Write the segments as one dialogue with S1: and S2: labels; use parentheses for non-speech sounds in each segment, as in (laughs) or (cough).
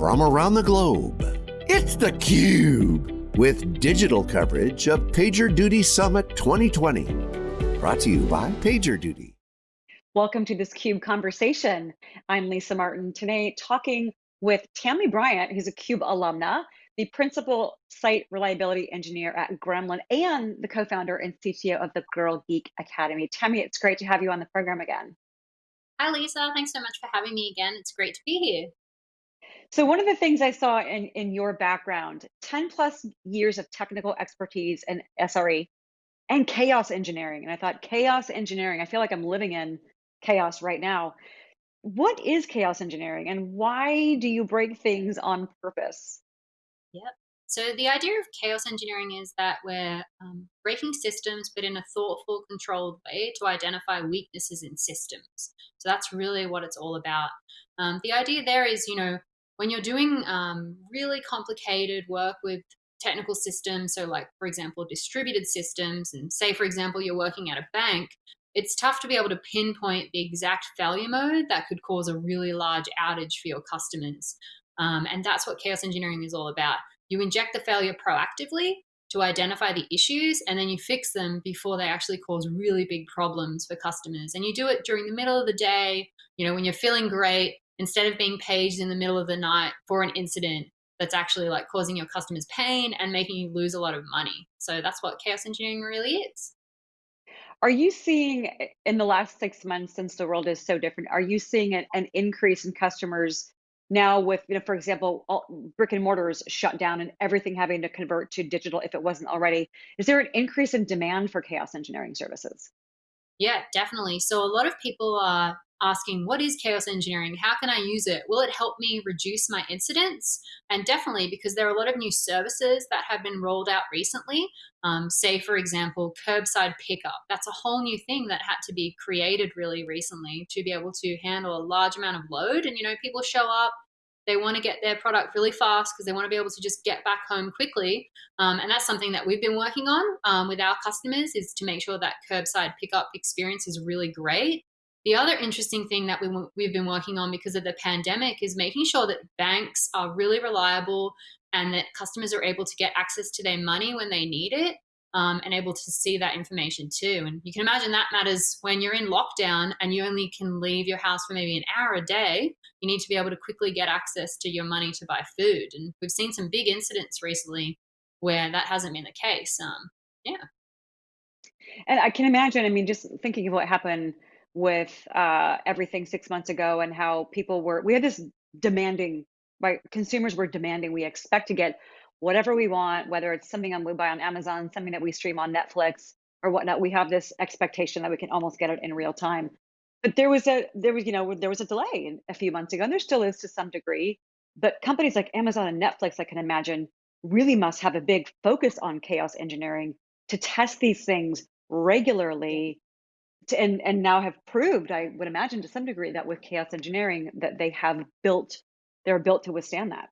S1: from around the globe. It's theCUBE, with digital coverage of PagerDuty Summit 2020. Brought to you by PagerDuty.
S2: Welcome to this CUBE conversation. I'm Lisa Martin, today talking with Tammy Bryant, who's a CUBE alumna, the principal site reliability engineer at Gremlin, and the co-founder and CTO of the Girl Geek Academy. Tammy, it's great to have you on the program again.
S3: Hi, Lisa. Thanks so much for having me again. It's great to be here.
S2: So one of the things I saw in, in your background, 10 plus years of technical expertise and SRE and chaos engineering. And I thought chaos engineering, I feel like I'm living in chaos right now. What is chaos engineering and why do you break things on purpose?
S3: Yep. So the idea of chaos engineering is that we're um, breaking systems, but in a thoughtful, controlled way to identify weaknesses in systems. So that's really what it's all about. Um, the idea there is, you know, when you're doing um, really complicated work with technical systems, so like, for example, distributed systems, and say, for example, you're working at a bank, it's tough to be able to pinpoint the exact failure mode that could cause a really large outage for your customers. Um, and that's what chaos engineering is all about. You inject the failure proactively to identify the issues and then you fix them before they actually cause really big problems for customers. And you do it during the middle of the day, you know, when you're feeling great, instead of being paged in the middle of the night for an incident that's actually like causing your customers pain and making you lose a lot of money. So that's what chaos engineering really is.
S2: Are you seeing eh, in the last six months, since the world is so different, are you seeing an, an increase in customers now with, you know, for example, all, brick and mortars shut down and everything having to convert to digital if it wasn't already? Is there an increase in demand for chaos engineering services?
S3: Yeah, definitely. So a lot of people are asking, what is chaos engineering? How can I use it? Will it help me reduce my incidents? And definitely, because there are a lot of new services that have been rolled out recently. Um, say, for example, curbside pickup. That's a whole new thing that had to be created really recently to be able to handle a large amount of load. And, you know, people show up, they want to get their product really fast because they want to be able to just get back home quickly. Um, and that's something that we've been working on um, with our customers is to make sure that curbside pickup experience is really great. The other interesting thing that we, we've been working on because of the pandemic is making sure that banks are really reliable and that customers are able to get access to their money when they need it um, and able to see that information too. And you can imagine that matters when you're in lockdown and you only can leave your house for maybe an hour a day. You need to be able to quickly get access to your money to buy food. And we've seen some big incidents recently where that hasn't been the case. Um, yeah.
S2: And I can imagine, I mean, just thinking of what happened with uh, everything six months ago and how people were, we had this demanding, right? Consumers were demanding, we expect to get whatever we want, whether it's something on we buy on Amazon, something that we stream on Netflix or whatnot. We have this expectation that we can almost get it in real time. But there was a, there was, you know, there was a delay a few months ago, and there still is to some degree. But companies like Amazon and Netflix, I can imagine, really must have a big focus on chaos engineering to test these things regularly and and now have proved i would imagine to some degree that with chaos engineering that they have built they're built to withstand that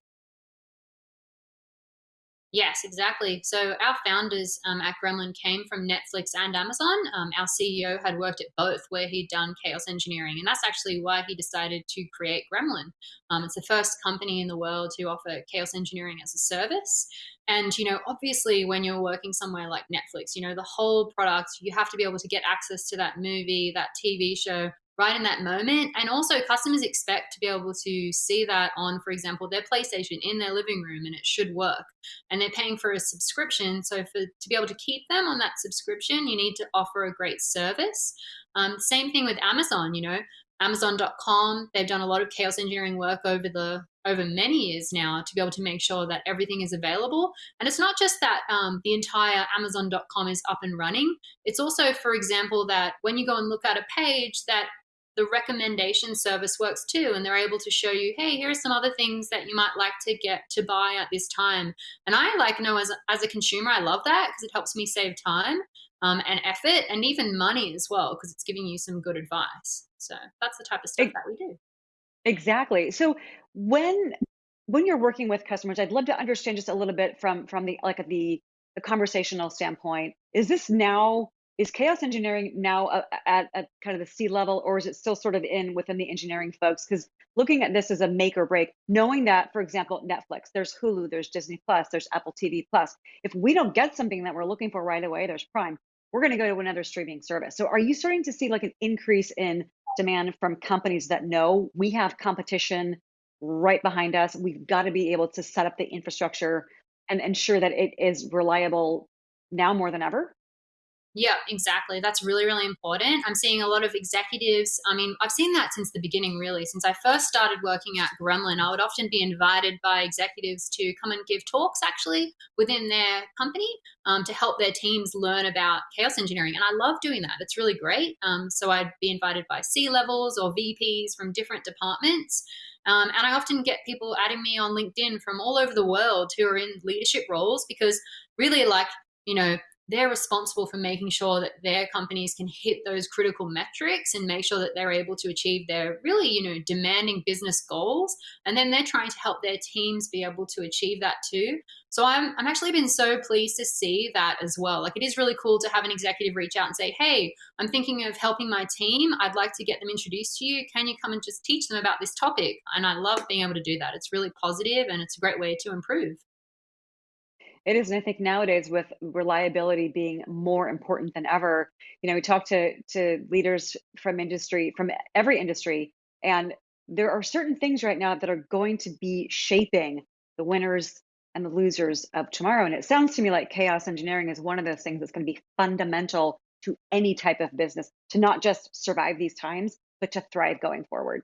S3: Yes, exactly. So our founders um, at Gremlin came from Netflix and Amazon. Um, our CEO had worked at both, where he'd done chaos engineering, and that's actually why he decided to create Gremlin. Um, it's the first company in the world to offer chaos engineering as a service. And you know, obviously, when you're working somewhere like Netflix, you know the whole product, you have to be able to get access to that movie, that TV show right in that moment. And also customers expect to be able to see that on, for example, their PlayStation in their living room and it should work. And they're paying for a subscription. So for to be able to keep them on that subscription, you need to offer a great service. Um, same thing with Amazon, you know, Amazon.com, they've done a lot of chaos engineering work over the over many years now to be able to make sure that everything is available. And it's not just that um, the entire Amazon.com is up and running. It's also, for example, that when you go and look at a page that the recommendation service works too and they're able to show you hey here are some other things that you might like to get to buy at this time. And i like know as a, as a consumer i love that because it helps me save time um, and effort and even money as well because it's giving you some good advice. So that's the type of stuff that we do.
S2: Exactly. So when when you're working with customers i'd love to understand just a little bit from from the like the the conversational standpoint. Is this now is chaos engineering now at, at kind of the C level, or is it still sort of in within the engineering folks? Because looking at this as a make or break, knowing that, for example, Netflix, there's Hulu, there's Disney Plus, there's Apple TV Plus. If we don't get something that we're looking for right away, there's Prime, we're going to go to another streaming service. So are you starting to see like an increase in demand from companies that know we have competition right behind us? We've got to be able to set up the infrastructure and ensure that it is reliable now more than ever?
S3: Yeah, exactly. That's really, really important. I'm seeing a lot of executives. I mean, I've seen that since the beginning, really. Since I first started working at Gremlin, I would often be invited by executives to come and give talks actually within their company um, to help their teams learn about chaos engineering. And I love doing that. It's really great. Um, so I'd be invited by C levels or VPs from different departments. Um, and I often get people adding me on LinkedIn from all over the world who are in leadership roles because really, like, you know, they're responsible for making sure that their companies can hit those critical metrics and make sure that they're able to achieve their really you know demanding business goals. And then they're trying to help their teams be able to achieve that too. So i'm i'm actually been so pleased to see that as well. Like it is really cool to have an executive reach out and say hey i'm thinking of helping my team. I'd like to get them introduced to you. Can you come and just teach them about this topic? And i love being able to do that. It's really positive and it's a great way to improve
S2: it is, and I think nowadays with reliability being more important than ever, you know, we talk to to leaders from industry, from every industry, and there are certain things right now that are going to be shaping the winners and the losers of tomorrow. And it sounds to me like chaos engineering is one of those things that's going to be fundamental to any type of business to not just survive these times, but to thrive going forward.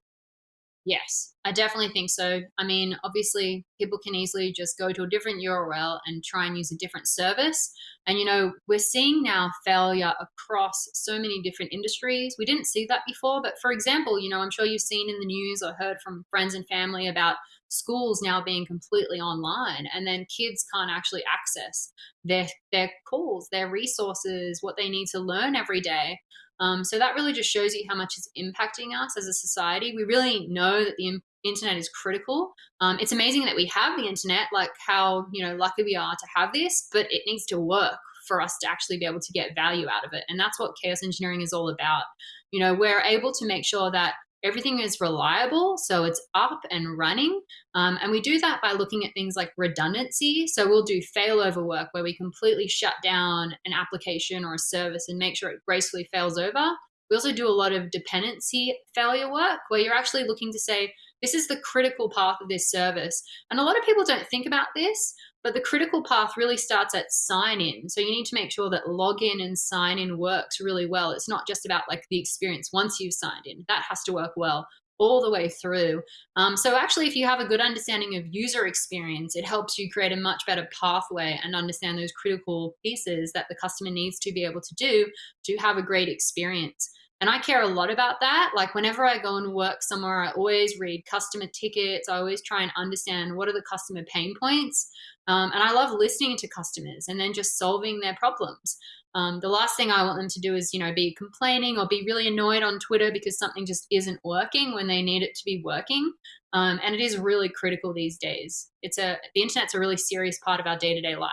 S3: Yes, I definitely think so. I mean, obviously, people can easily just go to a different URL and try and use a different service. And, you know, we're seeing now failure across so many different industries. We didn't see that before. But for example, you know, I'm sure you've seen in the news or heard from friends and family about schools now being completely online and then kids can't actually access their their calls their resources what they need to learn every day um, so that really just shows you how much it's impacting us as a society. We really know that the internet is critical. Um, it's amazing that we have the internet, like how you know lucky we are to have this, but it needs to work for us to actually be able to get value out of it. And that's what chaos engineering is all about. You know, we're able to make sure that everything is reliable, so it's up and running. Um, and we do that by looking at things like redundancy. So we'll do failover work where we completely shut down an application or a service and make sure it gracefully fails over. We also do a lot of dependency failure work where you're actually looking to say, this is the critical path of this service. And a lot of people don't think about this, but the critical path really starts at sign in. So you need to make sure that login and sign in works really well. It's not just about like the experience once you've signed in, that has to work well all the way through. Um, so actually, if you have a good understanding of user experience, it helps you create a much better pathway and understand those critical pieces that the customer needs to be able to do to have a great experience. And I care a lot about that. Like whenever I go and work somewhere, I always read customer tickets. I always try and understand what are the customer pain points. Um, and I love listening to customers and then just solving their problems. Um, the last thing I want them to do is, you know, be complaining or be really annoyed on Twitter because something just isn't working when they need it to be working. Um, and it is really critical these days. It's a the internet's a really serious part of our day to day life.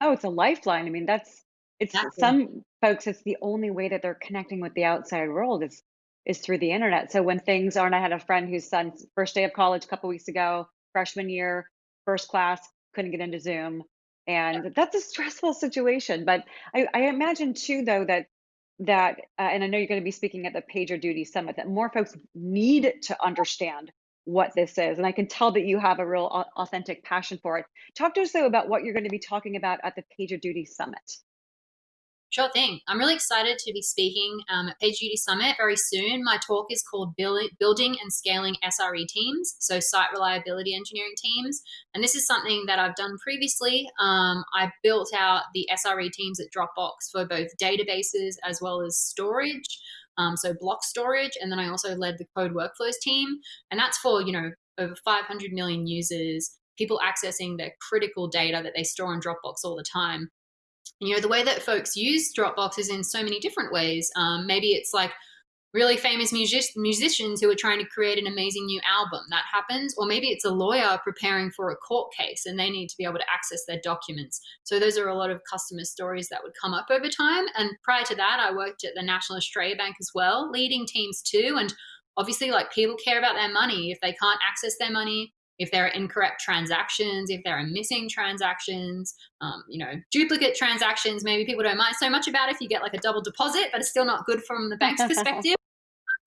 S2: Oh, it's a lifeline. I mean, that's it's exactly. some folks. It's the only way that they're connecting with the outside world is is through the internet. So when things aren't, I had a friend whose son's first day of college a couple weeks ago, freshman year, first class, couldn't get into Zoom. And that's a stressful situation. But I, I imagine too, though, that that uh, and I know you're going to be speaking at the PagerDuty Summit that more folks need to understand what this is. And I can tell that you have a real authentic passion for it. Talk to us though about what you're going to be talking about at the PagerDuty Summit.
S3: Sure thing. I'm really excited to be speaking um, at PagerDuty Summit very soon. My talk is called Building and Scaling SRE Teams, so Site Reliability Engineering Teams. And this is something that I've done previously. Um, I built out the SRE teams at Dropbox for both databases as well as storage. Um, so block storage, and then I also led the code workflows team, and that's for you know over 500 million users, people accessing their critical data that they store in Dropbox all the time you know the way that folks use dropbox is in so many different ways. Um, maybe it's like really famous music musicians who are trying to create an amazing new album. That happens. Or maybe it's a lawyer preparing for a court case and they need to be able to access their documents. So those are a lot of customer stories that would come up over time. And prior to that i worked at the national australia bank as well leading teams too. And obviously like people care about their money. If they can't access their money if there are incorrect transactions, if there are missing transactions, um, you know, duplicate transactions, maybe people don't mind so much about if you get like a double deposit, but it's still not good from the bank's (laughs) perspective.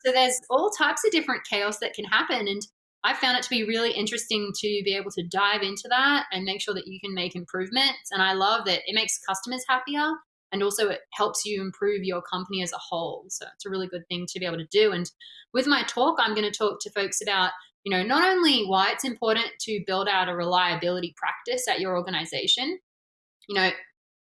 S3: So there's all types of different chaos that can happen. And I found it to be really interesting to be able to dive into that and make sure that you can make improvements. And I love that it makes customers happier and also it helps you improve your company as a whole. So it's a really good thing to be able to do. And with my talk, I'm going to talk to folks about you know, not only why it's important to build out a reliability practice at your organization, you know,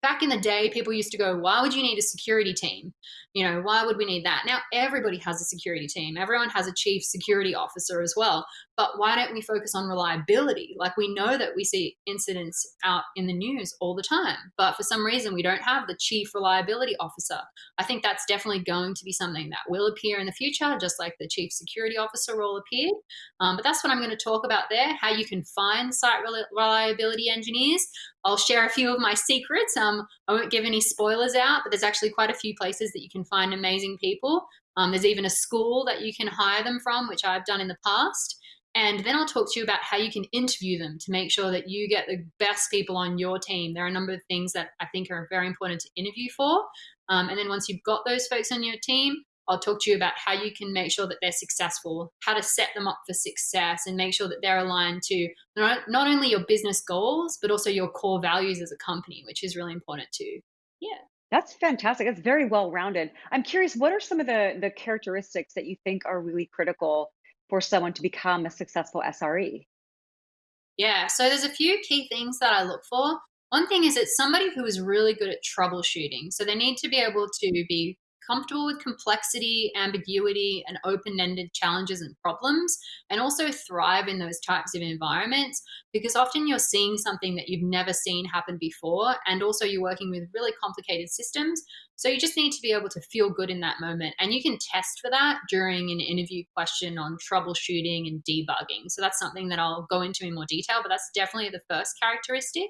S3: back in the day, people used to go, why would you need a security team? You know, why would we need that? Now everybody has a security team. Everyone has a chief security officer as well. But why don't we focus on reliability? Like we know that we see incidents out in the news all the time, but for some reason we don't have the chief reliability officer. I think that's definitely going to be something that will appear in the future, just like the chief security officer role appeared. Um, but that's what I'm going to talk about there, how you can find site reliability engineers. I'll share a few of my secrets. Um, I won't give any spoilers out, but there's actually quite a few places that you can find amazing people. Um, there's even a school that you can hire them from, which I've done in the past. And then I'll talk to you about how you can interview them to make sure that you get the best people on your team. There are a number of things that I think are very important to interview for. Um, and then once you've got those folks on your team, I'll talk to you about how you can make sure that they're successful, how to set them up for success, and make sure that they're aligned to not, only your business goals, but also your core values as a company, which is really important too. Yeah.
S2: That's fantastic. That's very well rounded. I'm curious, what are some of the, the characteristics that you think are really critical for someone to become a successful SRE?
S3: Yeah, so there's a few key things that I look for. One thing is it's somebody who is really good at troubleshooting. So they need to be able to be comfortable with complexity, ambiguity, and open ended challenges and problems, and also thrive in those types of environments because often you're seeing something that you've never seen happen before, and also you're working with really complicated systems. So you just need to be able to feel good in that moment. And you can test for that during an interview question on troubleshooting and debugging. So that's something that I'll go into in more detail, but that's definitely the first characteristic.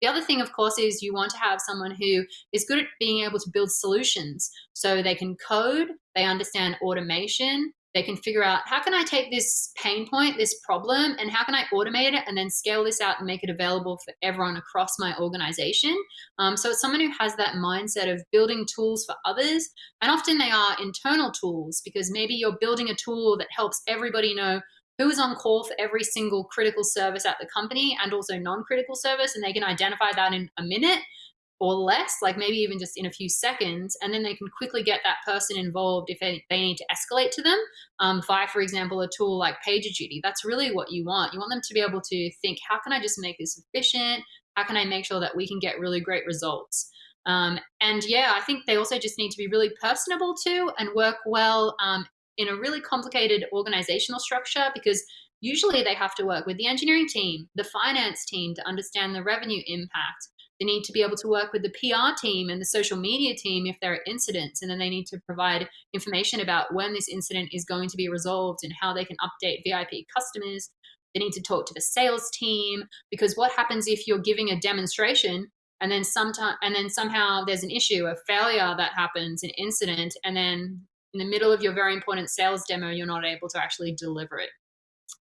S3: The other thing, of course, is you want to have someone who is good at being able to build solutions. So they can code, they understand automation, they can figure out how can I take this pain point, this problem, and how can I automate it and then scale this out and make it available for everyone across my organization. Um, so it's someone who has that mindset of building tools for others. And often they are internal tools because maybe you're building a tool that helps everybody know who is on call for every single critical service at the company and also non-critical service and they can identify that in a minute or less like maybe even just in a few seconds and then they can quickly get that person involved if they, they need to escalate to them um, via for example a tool like pagerduty. That's really what you want. You want them to be able to think how can i just make this efficient? How can i make sure that we can get really great results? Um, and yeah i think they also just need to be really personable too and work well um, in a really complicated organizational structure because usually they have to work with the engineering team, the finance team to understand the revenue impact. They need to be able to work with the PR team and the social media team if there are incidents, and then they need to provide information about when this incident is going to be resolved and how they can update VIP customers. They need to talk to the sales team because what happens if you're giving a demonstration and then sometime and then somehow there's an issue, a failure that happens, an incident, and then in the middle of your very important sales demo, you're not able to actually deliver it.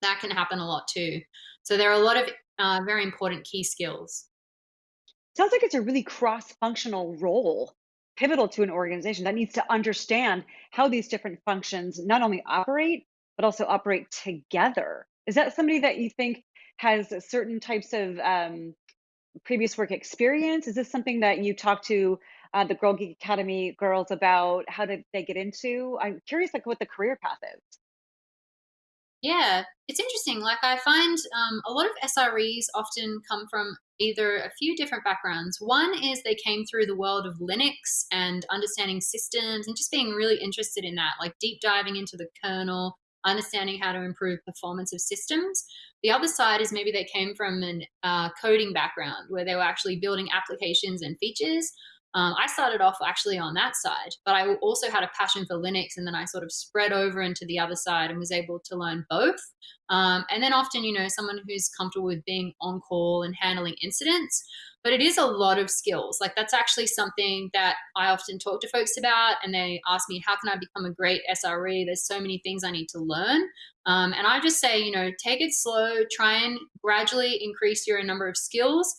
S3: That can happen a lot too. So there are a lot of uh, very important key skills.
S2: Sounds like it's a really cross-functional role, pivotal to an organization that needs to understand how these different functions not only operate, but also operate together. Is that somebody that you think has certain types of um, previous work experience? Is this something that you talk to uh, the Girl Geek Academy girls about how did they get into? I'm curious, like what the career path is.
S3: Yeah, it's interesting. Like I find um, a lot of SREs often come from either a few different backgrounds. One is they came through the world of Linux and understanding systems and just being really interested in that, like deep diving into the kernel, understanding how to improve performance of systems. The other side is maybe they came from a uh, coding background where they were actually building applications and features Um, I started off actually on that side, but I also had a passion for Linux, and then I sort of spread over into the other side and was able to learn both. Um, and then often, you know, someone who's comfortable with being on call and handling incidents, but it is a lot of skills. Like that's actually something that I often talk to folks about, and they ask me, how can I become a great SRE? There's so many things I need to learn. Um, and I just say, you know, take it slow, try and gradually increase your number of skills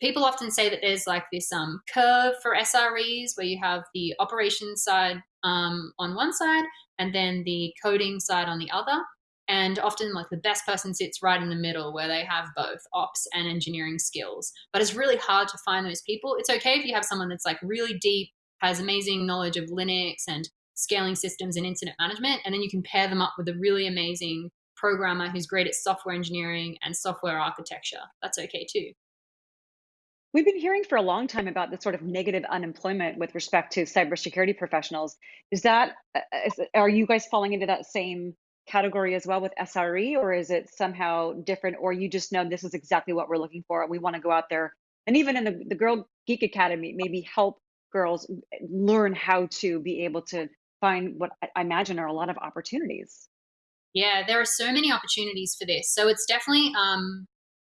S3: people often say that there's like this um, curve for SREs where you have the operations side um, on one side and then the coding side on the other. And often like the best person sits right in the middle where they have both ops and engineering skills. But it's really hard to find those people. It's okay if you have someone that's like really deep, has amazing knowledge of Linux and scaling systems and incident management. And then you can pair them up with a really amazing programmer who's great at software engineering and software architecture. That's okay too.
S2: We've been hearing for a long time about the sort of negative unemployment with respect to cybersecurity professionals. Is that, uh, are you guys falling into that same category as well with SRE, or is it somehow different, or you just know this is exactly what we're looking for? We want to go out there and even in the, the Girl Geek Academy, maybe help girls learn how to be able to find what I imagine are a lot of opportunities.
S3: Yeah, there are so many opportunities for this. So it's definitely um,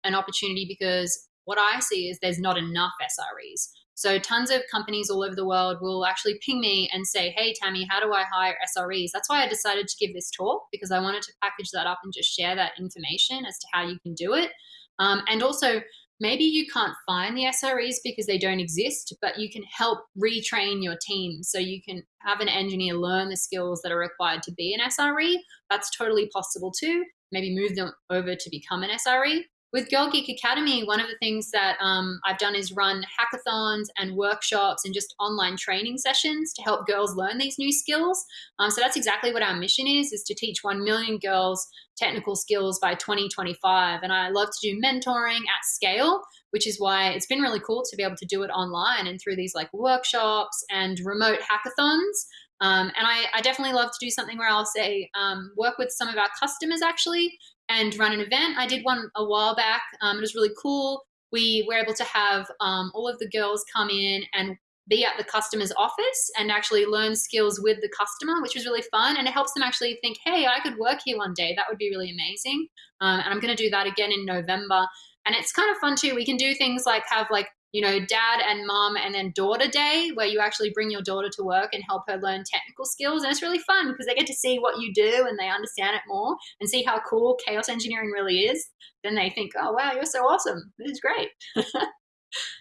S3: an opportunity because what I see is there's not enough SREs. So tons of companies all over the world will actually ping me and say, hey, Tammy, how do I hire SREs? That's why I decided to give this talk because I wanted to package that up and just share that information as to how you can do it. Um, and also, maybe you can't find the SREs because they don't exist, but you can help retrain your team. So you can have an engineer learn the skills that are required to be an SRE. That's totally possible too. Maybe move them over to become an SRE with Girl Geek Academy, one of the things that um, I've done is run hackathons and workshops and just online training sessions to help girls learn these new skills. Um, so that's exactly what our mission is, is to teach 1 million girls technical skills by 2025. And I love to do mentoring at scale, which is why it's been really cool to be able to do it online and through these like workshops and remote hackathons. Um, and I, I, definitely love to do something where I'll say, um, work with some of our customers actually and run an event. I did one a while back. Um, it was really cool. We were able to have um, all of the girls come in and be at the customer's office and actually learn skills with the customer, which was really fun. And it helps them actually think, hey, I could work here one day. That would be really amazing. Um, and I'm going to do that again in November. And it's kind of fun too. We can do things like have like you know, dad and mom and then daughter day where you actually bring your daughter to work and help her learn technical skills. And it's really fun because they get to see what you do and they understand it more and see how cool chaos engineering really is. Then they think, oh, wow, you're so awesome. This is great. (laughs)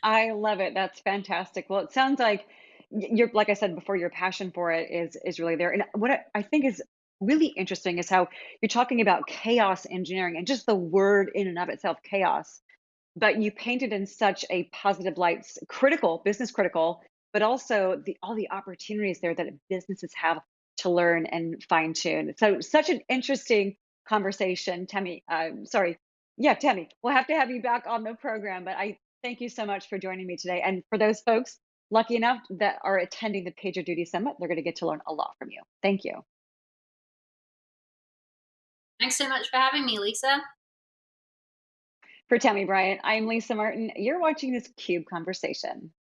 S2: I love it. That's fantastic. Well, it sounds like you're, like I said before, your passion for it is, is really there. And what I think is really interesting is how you're talking about chaos engineering and just the word in and of itself, chaos but you painted in such a positive light, critical, business critical, but also the all the opportunities there that businesses have to learn and fine tune. So such an interesting conversation, Tammy. Uh, sorry, yeah, Tammy. We'll have to have you back on the program, but I thank you so much for joining me today. And for those folks lucky enough that are attending the PagerDuty Summit, they're going to get to learn a lot from you. Thank you.
S3: Thanks so much for having me, Lisa.
S2: For Tammy Bryant, I'm Lisa Martin. You're watching this CUBE conversation.